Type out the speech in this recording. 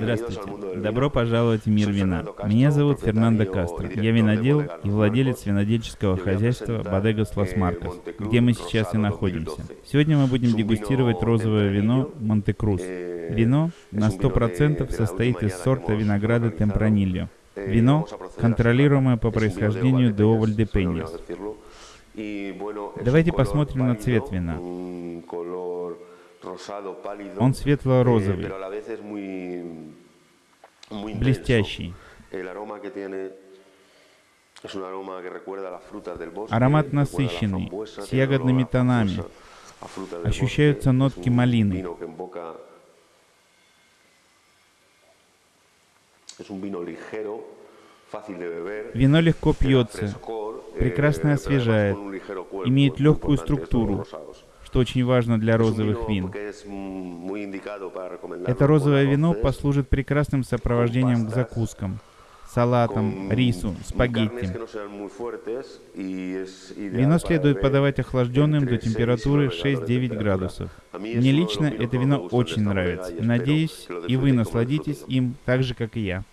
Здравствуйте. Добро пожаловать в мир вина. Меня зовут Фернандо Кастро. Я винодел и владелец винодельческого хозяйства Bodegas Las Marcas, где мы сейчас и находимся. Сегодня мы будем дегустировать розовое вино Монте-Крус. Вино на 100% состоит из сорта винограда Темпранильо. Вино, контролируемое по происхождению де Овальдепеньес. Давайте посмотрим на цвет вина. Он светло-розовый, блестящий. Аромат насыщенный, с ягодными тонами. Ощущаются нотки малины. Вино легко пьется, прекрасно освежает, имеет легкую структуру, что очень важно для розовых вин. Это розовое вино послужит прекрасным сопровождением к закускам, салатам, рису, спагетти. Вино следует подавать охлажденным до температуры 6-9 градусов. Мне лично это вино очень нравится. Надеюсь, и вы насладитесь им так же, как и я.